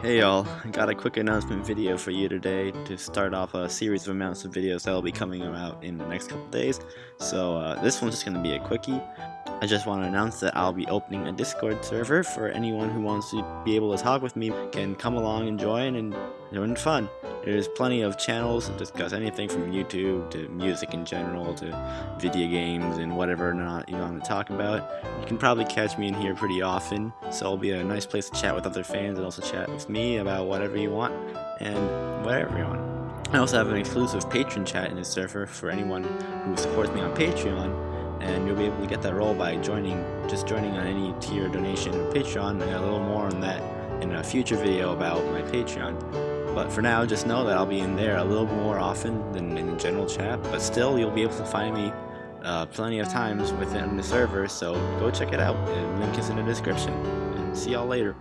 Hey y'all, I got a quick announcement video for you today to start off a series of amounts of videos that will be coming out in the next couple days. So uh, this one's just going to be a quickie. I just want to announce that I'll be opening a Discord server for anyone who wants to be able to talk with me can come along and join and join fun. There's plenty of channels to discuss anything from YouTube to music in general to video games and whatever not you want to talk about. You can probably catch me in here pretty often, so it'll be a nice place to chat with other fans and also chat with me about whatever you want and whatever you want. I also have an exclusive patron chat in this server for anyone who supports me on Patreon and you'll be able to get that role by joining, just joining on any tier donation on Patreon, and a little more on that in a future video about my Patreon. But for now, just know that I'll be in there a little more often than in the general chat, but still you'll be able to find me uh, plenty of times within the server, so go check it out, link is in the description, and see y'all later.